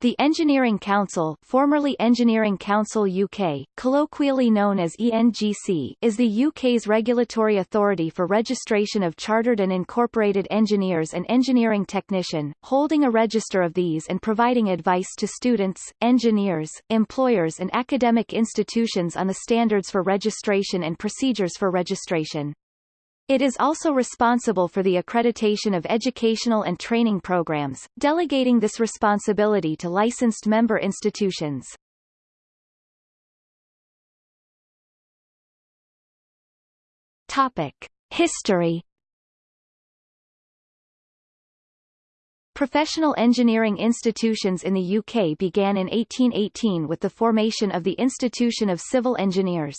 The Engineering Council formerly Engineering Council UK, colloquially known as ENGC is the UK's regulatory authority for registration of chartered and incorporated engineers and engineering technician, holding a register of these and providing advice to students, engineers, employers and academic institutions on the standards for registration and procedures for registration. It is also responsible for the accreditation of educational and training programs, delegating this responsibility to licensed member institutions. Topic. History Professional engineering institutions in the UK began in 1818 with the formation of the Institution of Civil Engineers.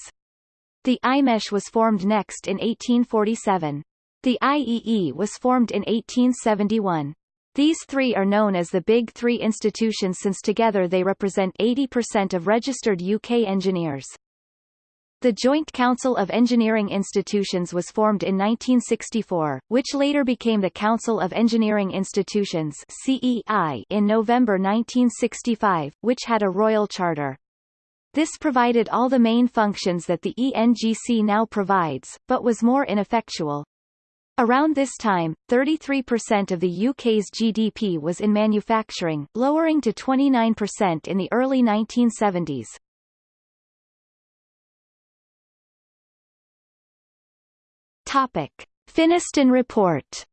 The IMESH was formed next in 1847. The IEE was formed in 1871. These three are known as the Big Three institutions since together they represent 80% of registered UK engineers. The Joint Council of Engineering Institutions was formed in 1964, which later became the Council of Engineering Institutions CEI in November 1965, which had a royal charter. This provided all the main functions that the ENGC now provides, but was more ineffectual. Around this time, 33% of the UK's GDP was in manufacturing, lowering to 29% in the early 1970s. Topic. Finniston Report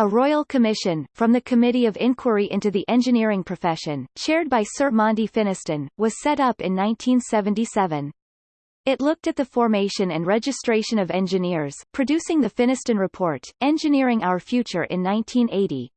A royal commission, from the Committee of Inquiry into the Engineering Profession, chaired by Sir Monty Finniston, was set up in 1977. It looked at the formation and registration of engineers, producing the Finniston Report, Engineering Our Future in 1980.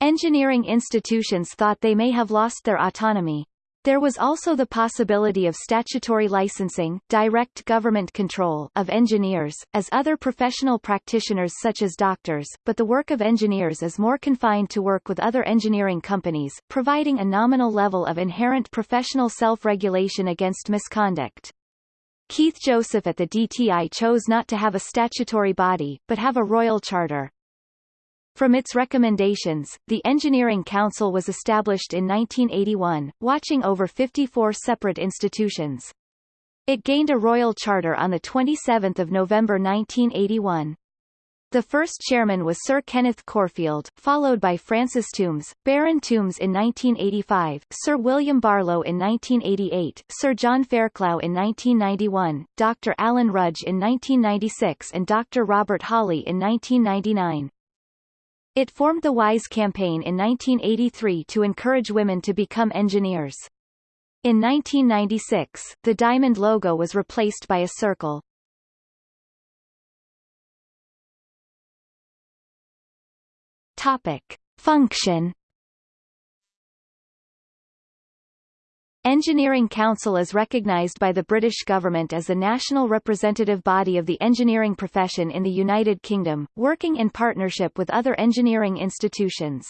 Engineering institutions thought they may have lost their autonomy, there was also the possibility of statutory licensing, direct government control of engineers, as other professional practitioners such as doctors, but the work of engineers is more confined to work with other engineering companies, providing a nominal level of inherent professional self-regulation against misconduct. Keith Joseph at the DTI chose not to have a statutory body, but have a royal charter. From its recommendations, the Engineering Council was established in 1981, watching over 54 separate institutions. It gained a royal charter on 27 November 1981. The first chairman was Sir Kenneth Corfield, followed by Francis Tombs, Baron Tombs in 1985, Sir William Barlow in 1988, Sir John Fairclough in 1991, Dr. Alan Rudge in 1996 and Dr. Robert Hawley in 1999. It formed the WISE campaign in 1983 to encourage women to become engineers. In 1996, the diamond logo was replaced by a circle. Topic. Function Engineering Council is recognised by the British government as the national representative body of the engineering profession in the United Kingdom, working in partnership with other engineering institutions.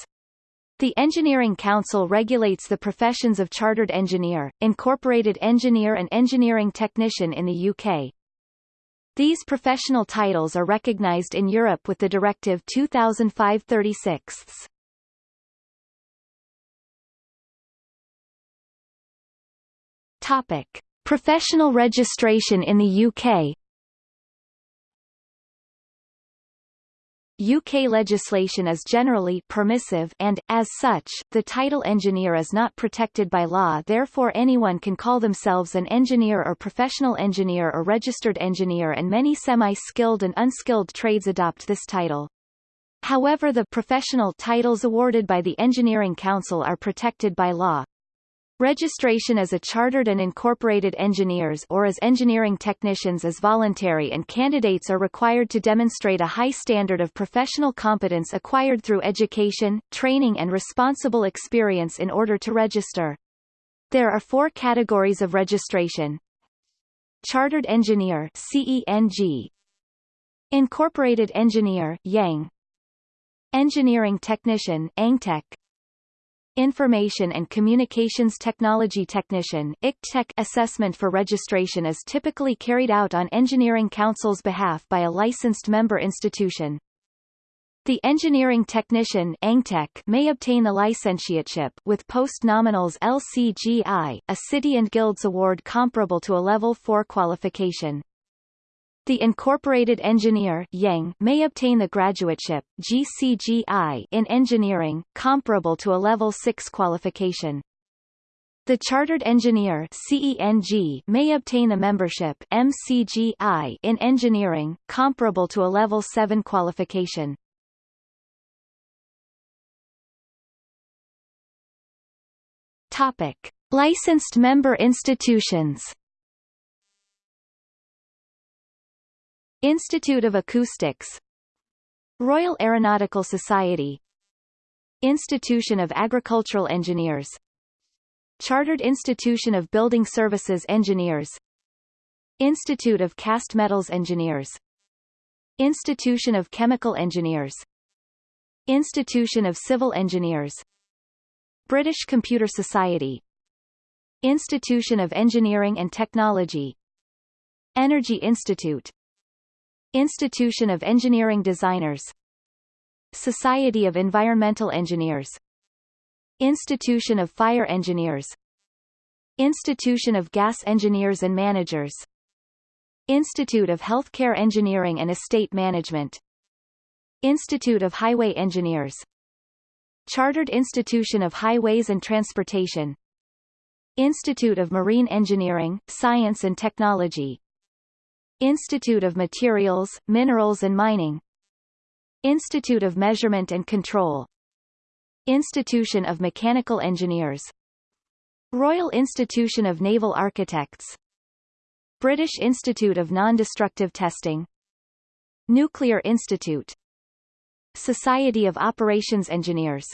The Engineering Council regulates the professions of chartered engineer, incorporated engineer and engineering technician in the UK. These professional titles are recognised in Europe with the Directive 2005-36. Topic. Professional registration in the UK UK legislation is generally permissive and, as such, the title engineer is not protected by law therefore anyone can call themselves an engineer or professional engineer or registered engineer and many semi-skilled and unskilled trades adopt this title. However the professional titles awarded by the Engineering Council are protected by law. Registration as a chartered and incorporated engineers or as engineering technicians is voluntary and candidates are required to demonstrate a high standard of professional competence acquired through education, training and responsible experience in order to register. There are four categories of registration. Chartered Engineer CENG Incorporated Engineer IEng Engineering Technician EngTech Information and Communications Technology Technician ICTech assessment for registration is typically carried out on Engineering Council's behalf by a licensed member institution. The engineering technician may obtain the licentiateship with post-nominals LCGI, a City and Guilds award comparable to a Level 4 qualification. The incorporated engineer IEng may obtain the graduateship GCGI in engineering, comparable to a Level 6 qualification. The chartered engineer CENG may obtain the membership MCGI in engineering, comparable to a Level 7 qualification. Topic: Licensed member institutions. Institute of Acoustics Royal Aeronautical Society Institution of Agricultural Engineers Chartered Institution of Building Services Engineers Institute of Cast Metals Engineers Institution of Chemical Engineers Institution of Civil Engineers British Computer Society Institution of Engineering and Technology Energy Institute Institution of Engineering Designers. Society of Environmental Engineers. Institution of Fire Engineers. Institution of Gas Engineers and Managers. Institute of Healthcare Engineering and Estate Management. Institute of Highway Engineers. Chartered Institution of Highways and Transportation. Institute of Marine Engineering, Science and Technology Institute of Materials, Minerals and Mining. Institute of Measurement and Control. Institution of Mechanical Engineers. Royal Institution of Naval Architects. British Institute of Non-Destructive Testing. Nuclear Institute. Society of Operations Engineers.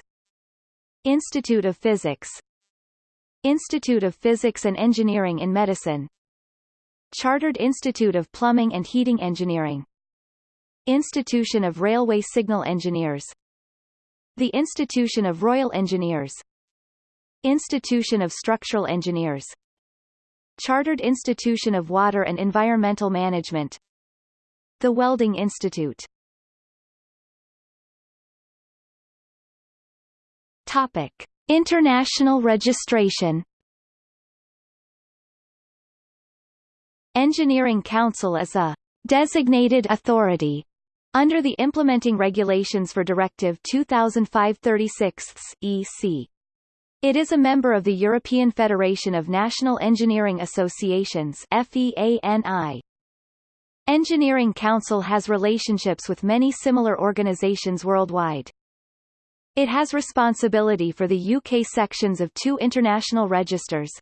Institute of Physics. Institute of Physics and Engineering in Medicine Chartered Institute of Plumbing and Heating Engineering. Institution of Railway Signal Engineers. The Institution of Royal Engineers. Institution of Structural Engineers. Chartered Institution of Water and Environmental Management. The Welding Institute. Topic. International registration Engineering Council is a designated authority under the implementing regulations for Directive 2005-36 EC. It is a member of the European Federation of National Engineering Associations FEANI. Engineering Council has relationships with many similar organizations worldwide. It has responsibility for the UK sections of two international registers,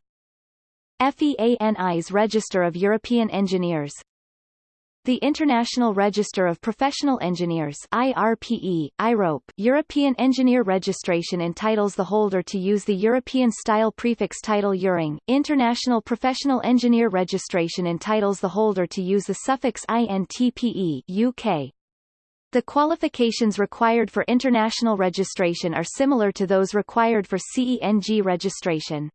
FEANI's Register of European Engineers the International Register of Professional Engineers IRPE, IROPE European Engineer Registration entitles the holder to use the European-style prefix title EURENG. International Professional Engineer Registration entitles the holder to use the suffix INTPE UK. The qualifications required for international registration are similar to those required for CENG registration.